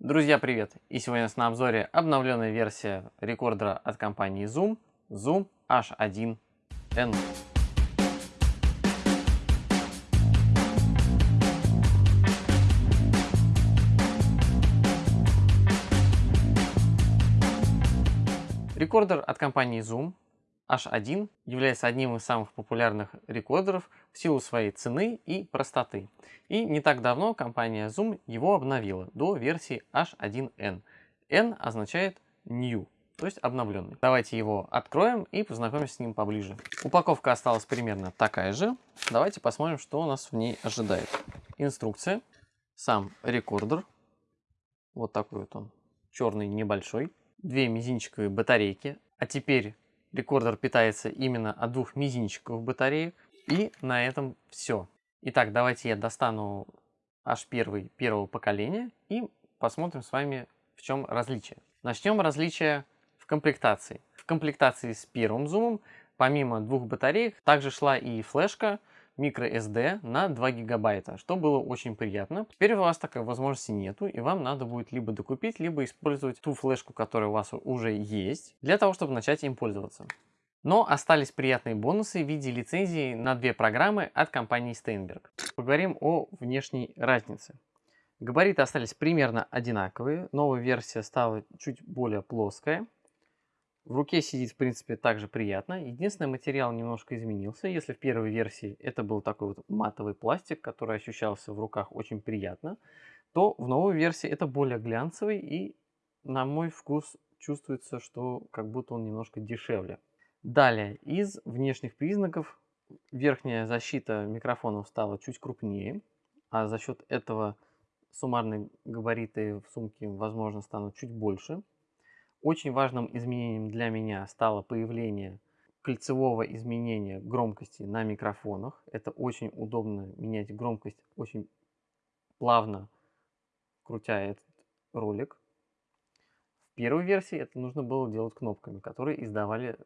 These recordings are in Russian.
Друзья, привет! И сегодня у нас на обзоре обновленная версия рекордера от компании Zoom, Zoom H1N. Рекордер от компании Zoom H1 является одним из самых популярных рекордеров в силу своей цены и простоты. И не так давно компания Zoom его обновила до версии H1N. N означает New, то есть обновленный. Давайте его откроем и познакомимся с ним поближе. Упаковка осталась примерно такая же. Давайте посмотрим, что у нас в ней ожидает. Инструкция, сам рекордер, вот такой вот он, черный небольшой, две мизинчиковые батарейки. А теперь Рекордер питается именно от двух мизинчиковых батареек. И на этом все. Итак, давайте я достану H1 первого поколения и посмотрим с вами, в чем различие. Начнем различие в комплектации. В комплектации с первым зумом, помимо двух батареек, также шла и флешка microSD на 2 гигабайта, что было очень приятно. Теперь у вас такой возможности нету, и вам надо будет либо докупить, либо использовать ту флешку, которая у вас уже есть, для того, чтобы начать им пользоваться. Но остались приятные бонусы в виде лицензии на две программы от компании Steinberg. Поговорим о внешней разнице. Габариты остались примерно одинаковые, новая версия стала чуть более плоская. В руке сидит, в принципе, также приятно. Единственный материал немножко изменился. Если в первой версии это был такой вот матовый пластик, который ощущался в руках очень приятно, то в новой версии это более глянцевый и, на мой вкус, чувствуется, что как будто он немножко дешевле. Далее, из внешних признаков верхняя защита микрофонов стала чуть крупнее, а за счет этого суммарные габариты в сумке, возможно, станут чуть больше. Очень важным изменением для меня стало появление кольцевого изменения громкости на микрофонах. Это очень удобно менять громкость очень плавно, крутя этот ролик. В первой версии это нужно было делать кнопками, которые издавали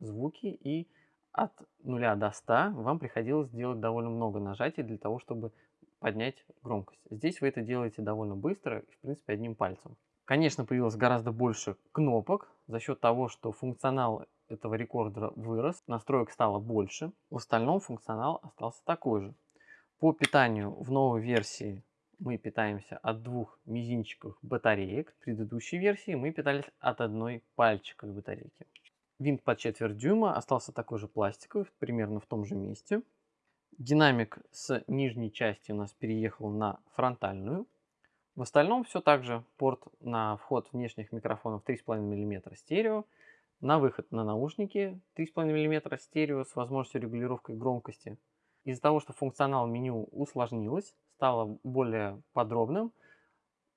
звуки и от 0 до 100 вам приходилось делать довольно много нажатий для того, чтобы поднять громкость. Здесь вы это делаете довольно быстро, в принципе, одним пальцем. Конечно, появилось гораздо больше кнопок за счет того, что функционал этого рекордера вырос, настроек стало больше. В остальном функционал остался такой же. По питанию в новой версии мы питаемся от двух мизинчиков батареек. В предыдущей версии мы питались от одной пальчиковой батарейки. Винт под четверть дюйма остался такой же пластиковый, примерно в том же месте. Динамик с нижней части у нас переехал на фронтальную. В остальном все так же. Порт на вход внешних микрофонов 3,5 мм стерео. На выход на наушники 3,5 мм стерео с возможностью регулировки громкости. Из-за того, что функционал меню усложнилось, стало более подробным,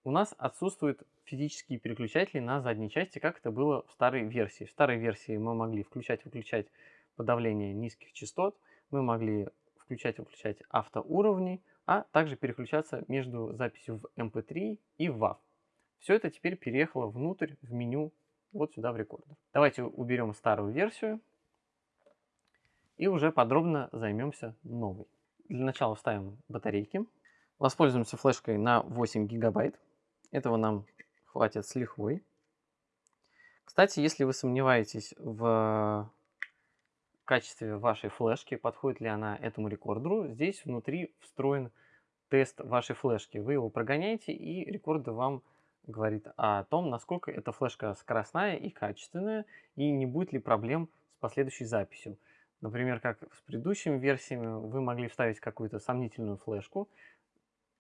у нас отсутствуют физические переключатели на задней части, как это было в старой версии. В старой версии мы могли включать-выключать подавление низких частот, мы могли включать-выключать автоуровни, а также переключаться между записью в MP3 эм и в WAV. Все это теперь переехало внутрь в меню вот сюда в рекордер. Давайте уберем старую версию и уже подробно займемся новой. Для начала вставим батарейки. Воспользуемся флешкой на 8 гигабайт. Этого нам хватит с лихвой. Кстати, если вы сомневаетесь в качестве вашей флешки, подходит ли она этому рекордеру, здесь внутри встроен тест вашей флешки. Вы его прогоняете, и рекордер вам говорит о том, насколько эта флешка скоростная и качественная, и не будет ли проблем с последующей записью. Например, как с предыдущими версиями, вы могли вставить какую-то сомнительную флешку,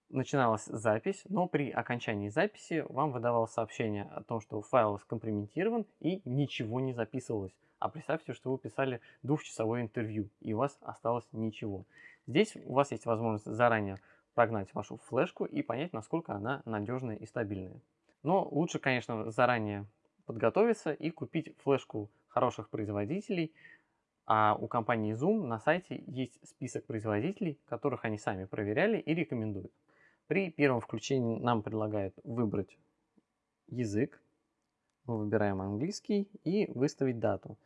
начиналась запись, но при окончании записи вам выдавалось сообщение о том, что файл скомпрометирован и ничего не записывалось. А представьте, что вы писали двухчасовое интервью, и у вас осталось ничего. Здесь у вас есть возможность заранее прогнать вашу флешку и понять, насколько она надежная и стабильная. Но лучше, конечно, заранее подготовиться и купить флешку хороших производителей. А у компании Zoom на сайте есть список производителей, которых они сами проверяли и рекомендуют. При первом включении нам предлагают выбрать язык. Мы выбираем английский и выставить дату.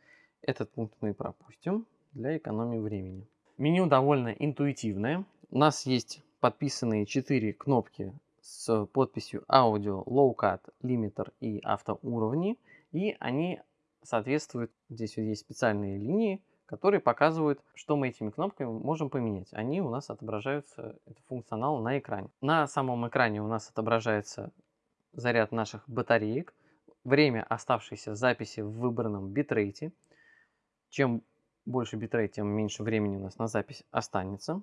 Этот пункт мы пропустим для экономии времени. Меню довольно интуитивное. У нас есть подписанные 4 кнопки с подписью аудио, low cut, limiter и автоуровни. И они соответствуют, здесь вот есть специальные линии, которые показывают, что мы этими кнопками можем поменять. Они у нас отображаются, это функционал на экране. На самом экране у нас отображается заряд наших батареек, время оставшейся записи в выбранном битрейте. Чем больше битрейт, тем меньше времени у нас на запись останется.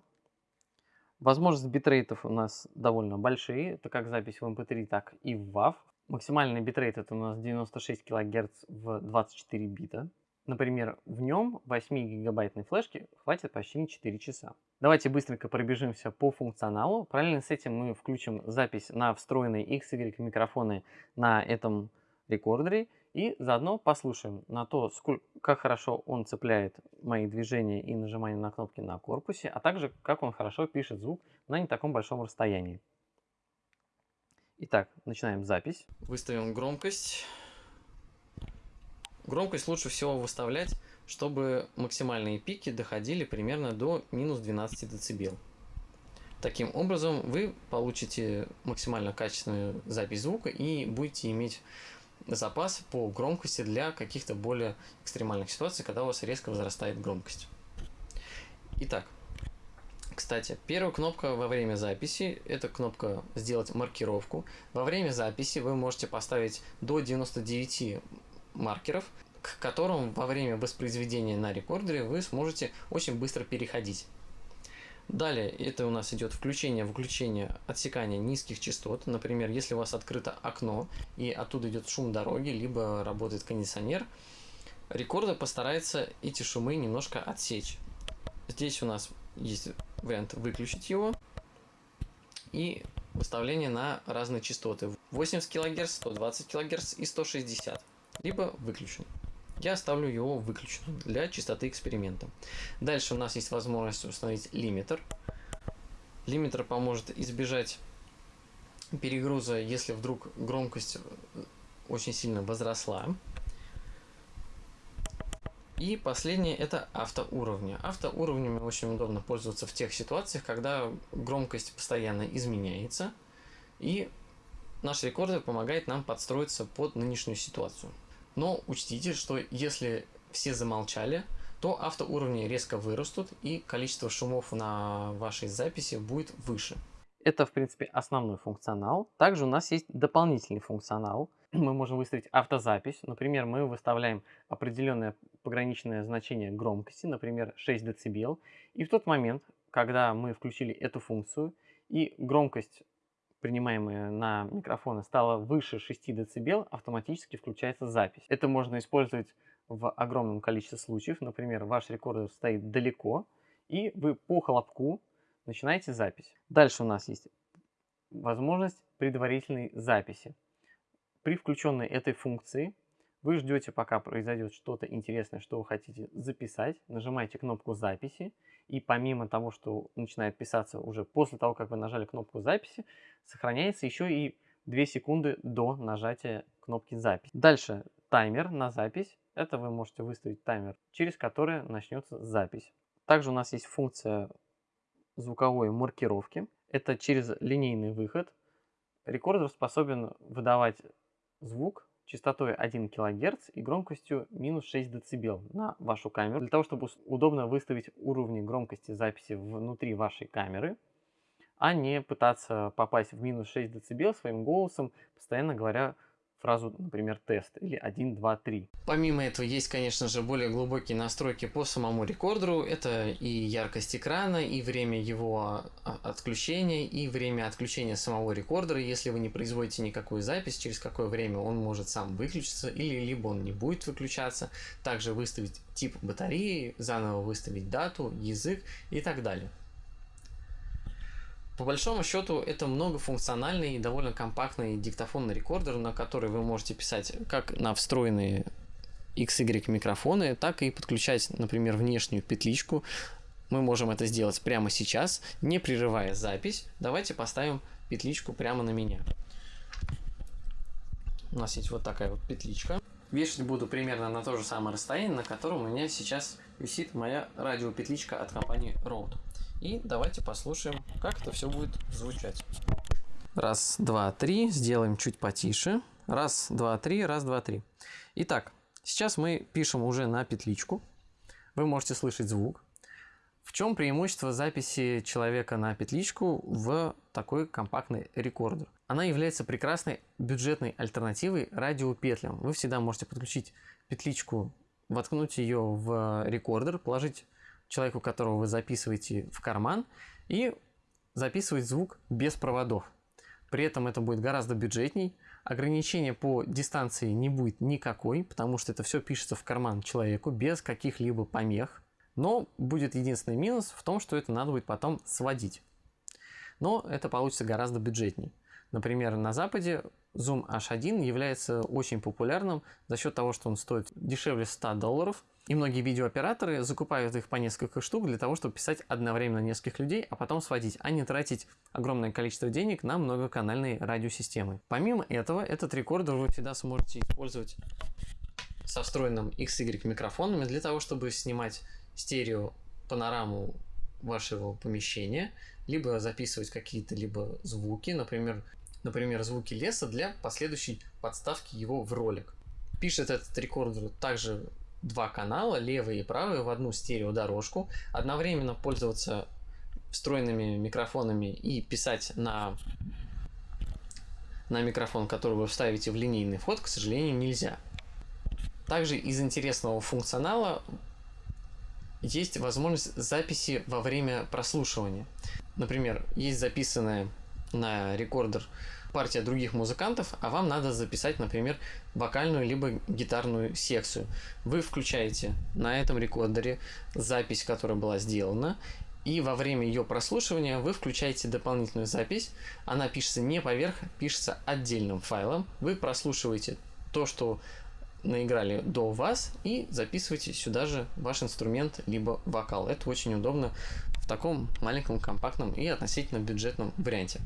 Возможность битрейтов у нас довольно большие. Это как запись в MP3, эм так и в WAV. Максимальный битрейт это у нас 96 кГц в 24 бита. Например, в нем 8 гигабайтной флешки хватит почти на 4 часа. Давайте быстренько пробежимся по функционалу. Параллельно с этим мы включим запись на встроенные XY микрофоны на этом рекордере и заодно послушаем на то, сколько, как хорошо он цепляет мои движения и нажимание на кнопки на корпусе, а также как он хорошо пишет звук на не таком большом расстоянии. Итак, начинаем запись. Выставим громкость. Громкость лучше всего выставлять, чтобы максимальные пики доходили примерно до минус 12 дБ. Таким образом вы получите максимально качественную запись звука и будете иметь запас по громкости для каких-то более экстремальных ситуаций, когда у вас резко возрастает громкость. Итак, кстати, первая кнопка во время записи – это кнопка «Сделать маркировку». Во время записи вы можете поставить до 99 маркеров, к которым во время воспроизведения на рекордере вы сможете очень быстро переходить. Далее это у нас идет включение-выключение отсекания низких частот. Например, если у вас открыто окно и оттуда идет шум дороги, либо работает кондиционер, рекордер постарается эти шумы немножко отсечь. Здесь у нас есть вариант выключить его и выставление на разные частоты 80 кГц, 120 кГц и 160, либо выключен я оставлю его выключенным для чистоты эксперимента. Дальше у нас есть возможность установить лимитер. Лимитер поможет избежать перегруза, если вдруг громкость очень сильно возросла. И последнее это автоуровни. Автоуровнями очень удобно пользоваться в тех ситуациях, когда громкость постоянно изменяется. И наш рекордер помогает нам подстроиться под нынешнюю ситуацию. Но учтите, что если все замолчали, то автоуровни резко вырастут и количество шумов на вашей записи будет выше. Это, в принципе, основной функционал. Также у нас есть дополнительный функционал. Мы можем выставить автозапись. Например, мы выставляем определенное пограничное значение громкости, например, 6 дБ. И в тот момент, когда мы включили эту функцию, и громкость принимаемые на микрофоны, стало выше 6 дБ, автоматически включается запись. Это можно использовать в огромном количестве случаев. Например, ваш рекордер стоит далеко, и вы по хлопку начинаете запись. Дальше у нас есть возможность предварительной записи. При включенной этой функции вы ждете, пока произойдет что-то интересное, что вы хотите записать, нажимаете кнопку записи, и помимо того, что начинает писаться уже после того, как вы нажали кнопку записи, сохраняется еще и 2 секунды до нажатия кнопки запись. Дальше таймер на запись. Это вы можете выставить таймер, через который начнется запись. Также у нас есть функция звуковой маркировки. Это через линейный выход. Рекордер способен выдавать звук частотой 1 кГц и громкостью минус 6 дБ на вашу камеру. Для того, чтобы удобно выставить уровни громкости записи внутри вашей камеры, а не пытаться попасть в минус 6 дБ своим голосом, постоянно говоря фразу, например, тест или 1, 2, 3. Помимо этого есть, конечно же, более глубокие настройки по самому рекордеру. Это и яркость экрана, и время его а, отключения, и время отключения самого рекордера. Если вы не производите никакую запись, через какое время он может сам выключиться, или либо он не будет выключаться. Также выставить тип батареи, заново выставить дату, язык и так далее. По большому счету это многофункциональный и довольно компактный диктофонный рекордер, на который вы можете писать как на встроенные XY микрофоны, так и подключать, например, внешнюю петличку. Мы можем это сделать прямо сейчас, не прерывая запись. Давайте поставим петличку прямо на меня. У нас есть вот такая вот петличка. Вешать буду примерно на то же самое расстояние, на котором у меня сейчас висит моя радиопетличка от компании Rode. И давайте послушаем, как это все будет звучать. Раз, два, три. Сделаем чуть потише. Раз, два, три. Раз, два, три. Итак, сейчас мы пишем уже на петличку. Вы можете слышать звук. В чем преимущество записи человека на петличку в такой компактный рекордер? Она является прекрасной бюджетной альтернативой радиопетлям. Вы всегда можете подключить петличку, воткнуть ее в рекордер, положить человеку, которого вы записываете, в карман и записывать звук без проводов. При этом это будет гораздо бюджетней. Ограничения по дистанции не будет никакой, потому что это все пишется в карман человеку без каких-либо помех. Но будет единственный минус в том, что это надо будет потом сводить. Но это получится гораздо бюджетней. Например, на Западе Zoom H1 является очень популярным за счет того, что он стоит дешевле 100 долларов. И многие видеооператоры закупают их по несколько штук для того, чтобы писать одновременно нескольких людей, а потом сводить, а не тратить огромное количество денег на многоканальные радиосистемы. Помимо этого, этот рекордер вы всегда сможете использовать со встроенным XY микрофонами для того, чтобы снимать стерео панораму вашего помещения, либо записывать какие-то либо звуки, например, например, звуки леса для последующей подставки его в ролик. Пишет этот рекордер также два канала, левый и правый, в одну стереодорожку, одновременно пользоваться встроенными микрофонами и писать на, на микрофон, который вы вставите в линейный вход, к сожалению, нельзя. Также из интересного функционала есть возможность записи во время прослушивания. Например, есть записанная на рекордер партия других музыкантов, а вам надо записать, например, вокальную либо гитарную секцию. Вы включаете на этом рекордере запись, которая была сделана, и во время ее прослушивания вы включаете дополнительную запись. Она пишется не поверх, пишется отдельным файлом. Вы прослушиваете то, что наиграли до вас и записываете сюда же ваш инструмент либо вокал. Это очень удобно в таком маленьком, компактном и относительно бюджетном варианте.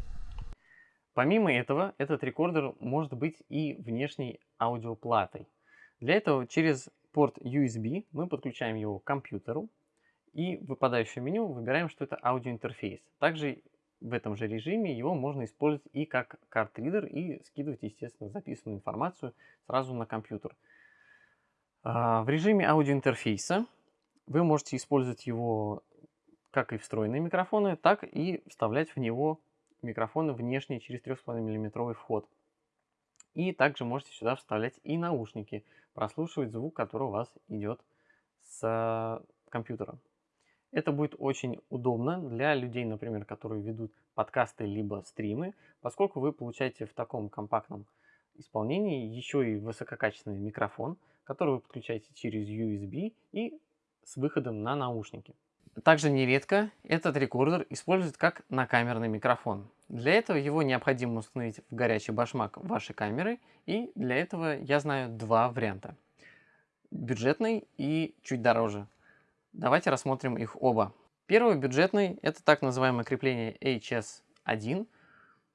Помимо этого, этот рекордер может быть и внешней аудиоплатой. Для этого через порт USB мы подключаем его к компьютеру и в выпадающее меню выбираем, что это аудиоинтерфейс. Также в этом же режиме его можно использовать и как картридер и скидывать, естественно, записанную информацию сразу на компьютер. А, в режиме аудиоинтерфейса вы можете использовать его как и встроенные микрофоны, так и вставлять в него микрофоны внешние через 3,5 мм вход. И также можете сюда вставлять и наушники, прослушивать звук, который у вас идет с компьютера. Это будет очень удобно для людей, например, которые ведут подкасты либо стримы, поскольку вы получаете в таком компактном исполнении еще и высококачественный микрофон, который вы подключаете через USB и с выходом на наушники. Также нередко этот рекордер используют как накамерный микрофон. Для этого его необходимо установить в горячий башмак вашей камеры, и для этого я знаю два варианта. Бюджетный и чуть дороже. Давайте рассмотрим их оба. Первый бюджетный – это так называемое крепление HS1,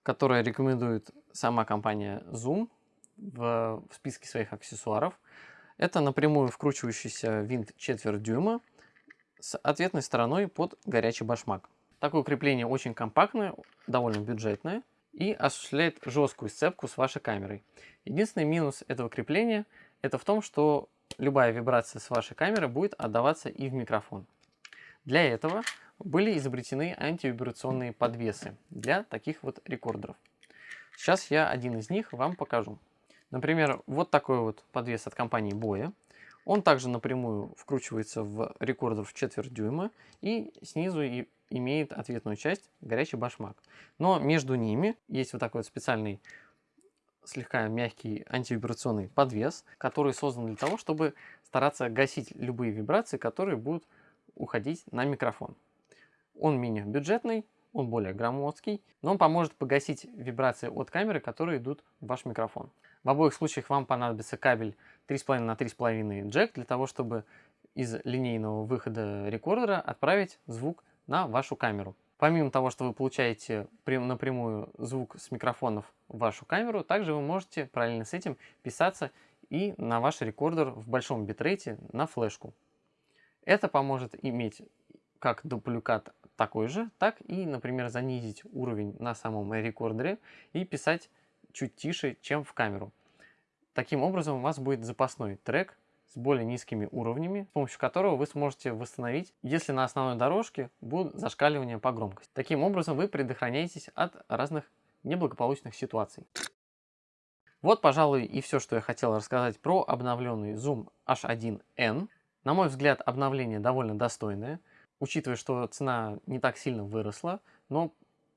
которое рекомендует сама компания Zoom в, в списке своих аксессуаров. Это напрямую вкручивающийся винт четверть дюйма – с ответной стороной под горячий башмак. Такое крепление очень компактное, довольно бюджетное и осуществляет жесткую сцепку с вашей камерой. Единственный минус этого крепления это в том, что любая вибрация с вашей камеры будет отдаваться и в микрофон. Для этого были изобретены антивибрационные подвесы для таких вот рекордеров. Сейчас я один из них вам покажу. Например, вот такой вот подвес от компании Boya. Он также напрямую вкручивается в рекордер в четверть дюйма и снизу и имеет ответную часть горячий башмак. Но между ними есть вот такой вот специальный слегка мягкий антивибрационный подвес, который создан для того, чтобы стараться гасить любые вибрации, которые будут уходить на микрофон. Он менее бюджетный, он более громоздкий, но он поможет погасить вибрации от камеры, которые идут в ваш микрофон. В обоих случаях вам понадобится кабель 3,5 на 3,5 джек для того, чтобы из линейного выхода рекордера отправить звук на вашу камеру. Помимо того, что вы получаете напрямую звук с микрофонов в вашу камеру, также вы можете параллельно с этим писаться и на ваш рекордер в большом битрейте на флешку. Это поможет иметь как дубликат такой же, так и, например, занизить уровень на самом рекордере и писать чуть тише, чем в камеру. Таким образом у вас будет запасной трек с более низкими уровнями, с помощью которого вы сможете восстановить, если на основной дорожке будут зашкаливания по громкости. Таким образом вы предохраняетесь от разных неблагополучных ситуаций. Вот, пожалуй, и все, что я хотел рассказать про обновленный Zoom H1N. На мой взгляд, обновление довольно достойное, учитывая, что цена не так сильно выросла, но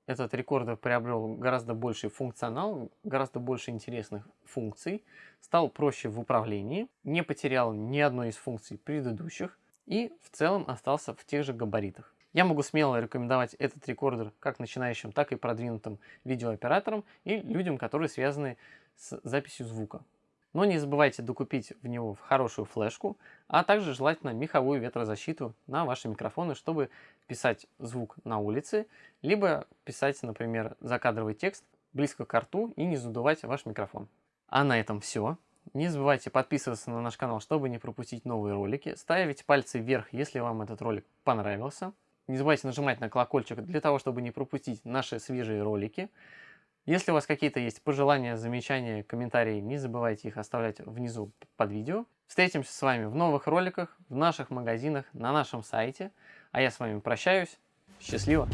этот рекордер приобрел гораздо больший функционал, гораздо больше интересных функций, стал проще в управлении, не потерял ни одной из функций предыдущих и в целом остался в тех же габаритах. Я могу смело рекомендовать этот рекордер как начинающим, так и продвинутым видеооператорам и людям, которые связаны с записью звука. Но не забывайте докупить в него хорошую флешку, а также желательно меховую ветрозащиту на ваши микрофоны, чтобы писать звук на улице, либо писать, например, закадровый текст близко к рту и не задувать ваш микрофон. А на этом все. Не забывайте подписываться на наш канал, чтобы не пропустить новые ролики. Ставить пальцы вверх, если вам этот ролик понравился. Не забывайте нажимать на колокольчик для того, чтобы не пропустить наши свежие ролики. Если у вас какие-то есть пожелания, замечания, комментарии, не забывайте их оставлять внизу под видео. Встретимся с вами в новых роликах, в наших магазинах, на нашем сайте. А я с вами прощаюсь. Счастливо!